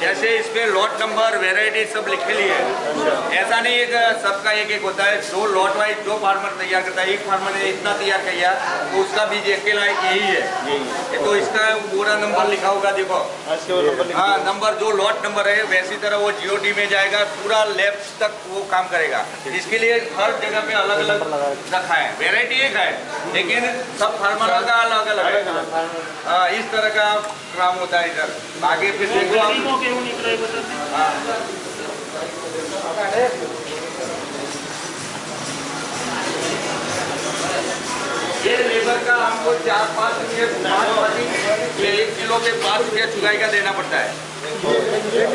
जैसे इस इसमें लॉट नंबर वेराइटी सब लिखे लिए है। ऐसा नहीं है कि सबका एक एक होता है। जो लॉट वाइज जो फार्मर तैयार करता है। एक फार्मर ने इतना तैयार किया तो उसका बीज एक के लायक यही है। ये तो इसका पूरा नंबर लिखा होगा देखो। हाँ नंबर जो लॉट नंबर है वैसी तरह वो जीओडी में जाएगा पूरा लेफ़्ट तक वो काम करेगा। इसके लिए हर जगह पे अलग अलग रखा है। वेराइटी एक है लेकिन सब फार्मर का अलग अलग है हाँ इस तरह का काम होता है इधर। आगे फिर देखो आप हाँ ये लेबर का हमको चार पाँच रुपये एक किलो पे पाँच रुपया चुगाई का देना पड़ता है।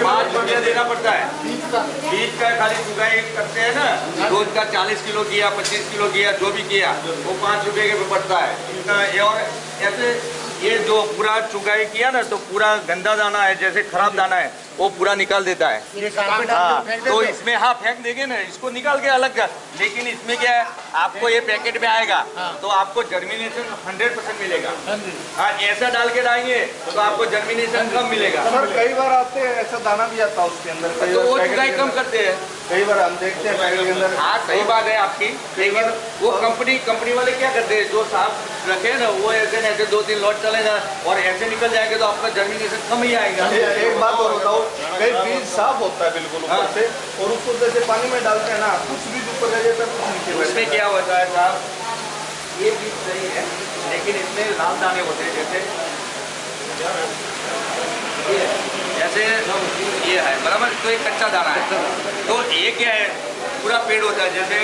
पाँच रुपया देना पड़ता है। बीज का खाली चुगाई करते हैं ना, रोज का चालीस किलो किया, पच्चीस किलो किया, जो भी किया, वो पाँच रुपये के पड़ता है। और ऐसे ये जो पूरा चुगाई किया ना तो पूरा गंदा दाना है जैसे खराब दाना है वो पूरा निकाल देता है। हाँ तो इसमें हाँ फेंक देंगे ना इसको निकाल के अलग कर। लेकिन इसमें क्या है आपको ये पैकेट में आएगा तो आपको जर्मिनेशन हंड्रेड परसेंट मिलेगा। हाँ ऐसा डाल के डालेंगे तो आपको जर्मिनेशन कम मिलेगा। कई बार आते हैं ऐसा दाना भी आता है उसके अंदर कई तो वो चुगाई कम करते हैं। कई बार हम देखते हैं पैकेट के अंदर। हाँ सही बात है आपकी। लेकिन वो कंपनी कंपनी वाले क्या करते हैं? जो साफ़ रखे ना वो ऐसे न ऐसे दो तीन लॉट चलेगा और ऐसे निकल जाएँगे तो आपका जर्मिनेशन कम ही आएगा। एक बात और बताओ। कई बीज साफ़ होता है बिल्कुल ऊपर हाँ। से और उसको जैसे पानी में डालते हैं ना कुछ बीज ऊपर रह जाता है कुछ नीचे उसमें क्या होता है साहब? ये बीज सही है लेकिन इसमें लाल दाने होते हैं जैसे जैसे ये है बराबर? तो एक कच्चा दाना है। तो ये क्या है? पूरा पेड़ होता है जैसे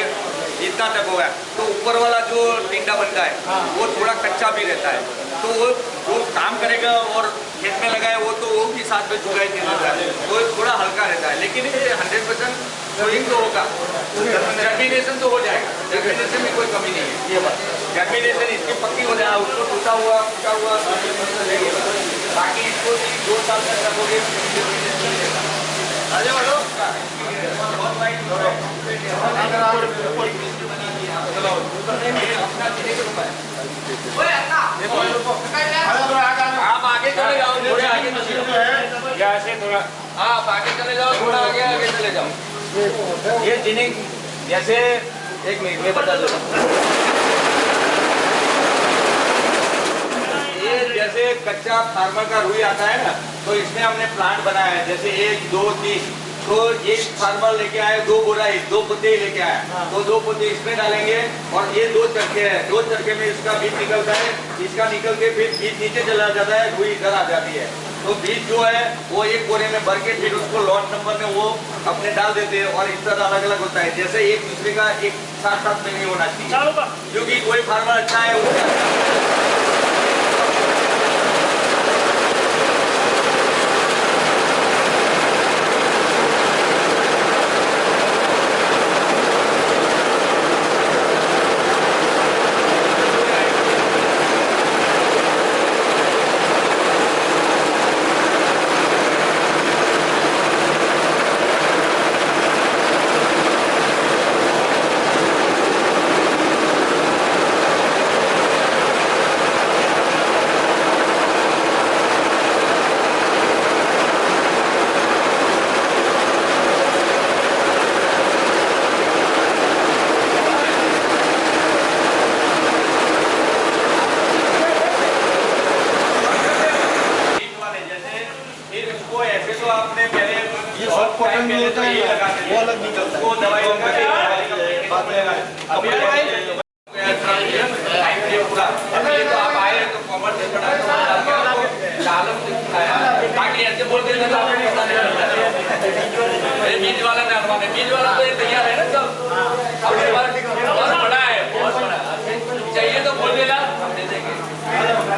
इतना तक होगा। तो ऊपर वाला जो टिंडा बनता है वो थोड़ा कच्चा भी रहता है। तो वो जो काम करेगा और खेत में लगाए वो तो वो भी साथ में चुगाई दे देता है। वो थोड़ा हल्का रहता है लेकिन ये हंड्रेड परसेंट सोइंग तो होगा। जर्मिनेशन तो हो जाएगा। जर्मिनेशन में कोई कमी नहीं है। ये बात। जर्मिनेशन इसकी पक्की हो जाएगा उसको टूटा हुआ टूटा हुआ बाकी इसको दो साल तक रखोगे अरे अगर आप आगे चले जाओ थोड़े आगे चले थोड़ा आप आगे चले जाओ थोड़ा आगे आगे चले जाओ ये जिनिंग जैसे एक मिनट में बता दो ये जैसे कच्चा फार्मर का रुई आता है ना तो इसमें हमने प्लांट बनाया है। जैसे एक दो तीन तो एक फार्मर लेके आए दो बोराई दो पत्ते लेके आए। तो दो पत्ते इसमें डालेंगे और ये दो चरखे है। दो चरखे में इसका बीज निकलता है इसका निकल के फिर बीज नीचे चला जाता है रुई इधर आ जाती है। तो बीज जो है वो एक बोरे में भर के फिर उसको लॉट नंबर में वो अपने डाल देते हैं और इस तरह अलग अलग होता है। जैसे एक दूसरे का एक साथ साथ में नहीं होना चाहिए। क्योंकि कोई फार्मर अच्छा है उसका बीज वाले जैसे फिर उसको ऐसे तो आपने पहले ये सब कॉटन में होता है ये ना, लगाते थे। वो अलग निकलता है। उसको दवाई लगा के बाद में अभी टाइम ये पूरा अब ये तो आप आए तो कॉमर्स से पढ़ा तो डाल के आपको लालम से सिखाया बाकी ऐसे बोल देते तो आपको पता नहीं चलता बीज वाला डालवाने बीज वाला तो तैयार है। ना सब अब ये बार बहुत बड़ा है बहुत बड़ा चाहिए तो बोल देना हम दे देंगे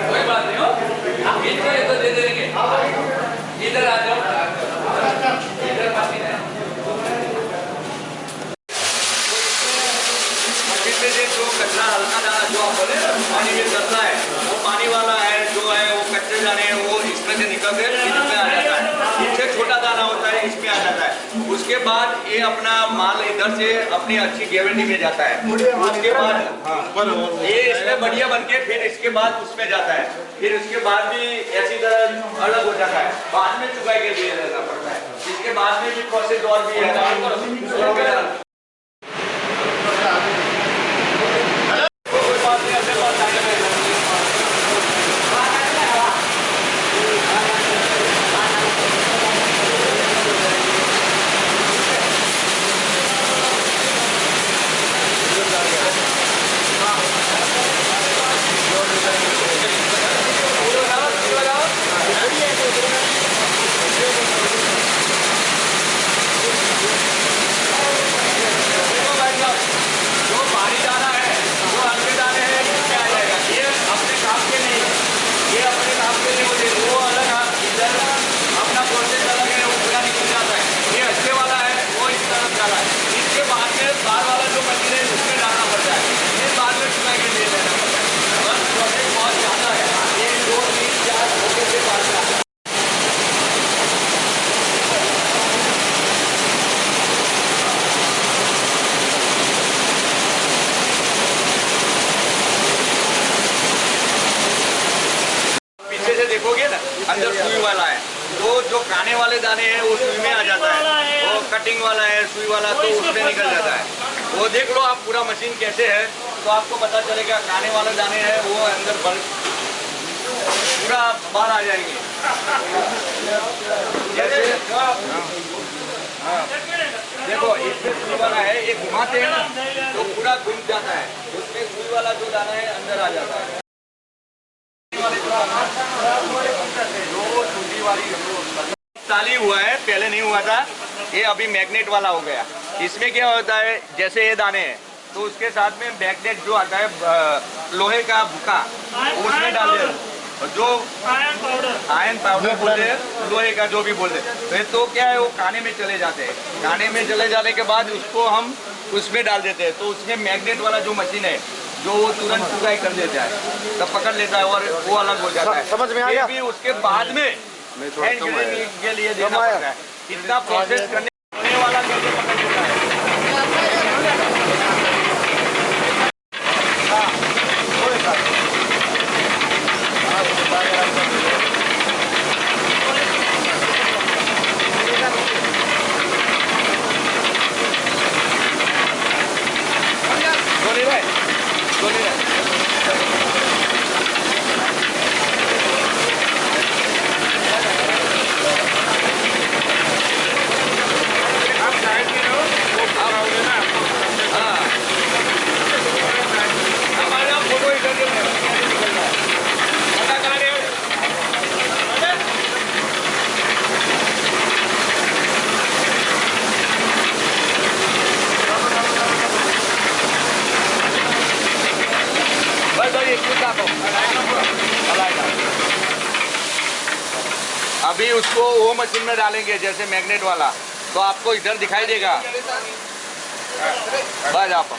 कोई बात नहीं हो बीज चाहिए तो दे देंगे इधर आ जाओ इधर बाकी है पानी में चलता है वो पानी वाला है जो है दाने हैं, वो इसमें से निकल के इसमें आ जाता है। इससे छोटा दाना होता है इसमें आ जाता है। उसके बाद ये अपना माल इधर से अपनी अच्छी ग्रेविटी में जाता है। उसके बाद ये इसमें बढ़िया बन के फिर इसके बाद उसमें जाता है। फिर उसके बाद भी ऐसी तरह अलग हो जाता है। बाद में चुकाई के लिए रहना पड़ता है। इसके बाद में भी प्रोसेस और भी है कोई बात नहीं अपने पास आगे रहेगा। देखो भाई साहब, जो भारी दाना है जो हल्के दाने हैं इसमें आ जाएगा ये अपने काम के नहीं है ये अपने काम के नहीं होते वो अलग है इधर अपना प्रोसेस अलग है वो पूरा निकल जाता है ये अच्छे वाला है वो इस तरफ़ डाला है इसके बाद में बाहर वाला जो मशीन है उसमें डालना पड़ता है ये बाद में चुका के लिए लेना पड़ता है बस प्रोसेस बहुत ज़्यादा है एक दो तीन चार होने के बाद में आता है। पीछे से देखोगे ना अंदर सुई वाला है तो जो खाने वाले दाने हैं वो सुई में आ जाता है वो कटिंग वाला है सुई वाला तो उसमें निकल जाता है। वो देख लो आप पूरा मशीन कैसे है तो आपको पता चलेगा खाने वाले दाने हैं वो अंदर बल पूरा बाहर आ जाएँगे। जैसे हाँ, देखो इसमें सुई वाला है ये घुमाते हैं ना तो पूरा घूम जाता है। उसमें सुई वाला जो दाना है अंदर आ जाता है। चाली हुआ है पहले नहीं हुआ था ये अभी मैग्नेट वाला हो गया। इसमें क्या होता है जैसे ये दाने हैं तो उसके साथ में मैग्नेट जो आता है लोहे का भूखा उसमें डाल दे और जो आयरन पाउडर आयन पाउडर बोलते हैं लोहे का जो भी बोलते हैं। तो तो क्या है वो खाने में चले जाते हैं। खाने में चले जाने के बाद उसको हम उसमें डाल देते हैं। तो उसमें मैग्नेट वाला जो मशीन है जो वो तुरंत चुकाई कर देता है। तब पकड़ लेता है और वो अलग हो जाता है। समझ में आ ये गया? भी उसके बाद में के लिए देना पड़ता है। इतना प्रोसेस करने वाला कैसे पकड़ लेता है सोनी भाई सोनी भाई आप साइड में रहो वो कराओगे ना हाँ हमारे यहाँ फ़ोटो इधर के कैसे निकल रहा है पता करा रहे हो बस भाई एक मिनट आपको हलाएगा अभी उसको मशीन में डालेंगे जैसे मैग्नेट वाला। तो आपको इधर दिखाई देगा। बस आप।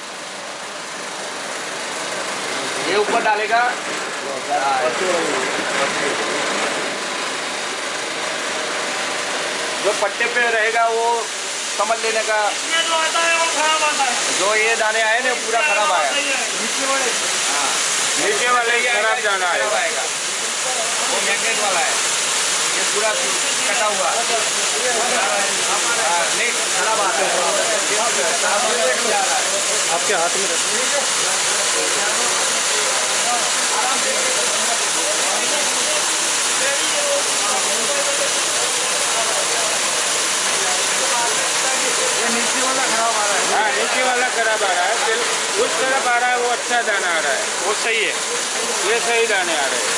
ये ऊपर डालेगा। जो पट्टे पे रहेगा वो समझ लेने का। जो आता है वो खराब आता है जो ये दाने आए ना, पूरा खराब आया। है। हाँ नीचे वाले खराब जाना आएगा वो मैग्नेट वाला है। ये पूरा कटा हुआ। हाँ, खराब है है। आपके हाथ में रखो। ये नीचे वाला खराब आ रहा है। हाँ नीचे वाला खराब आ रहा है। फिर उस तरफ़ आ रहा है वो अच्छा दाना आ रहा है। वो सही है। ये सही दाने आ रहे हैं।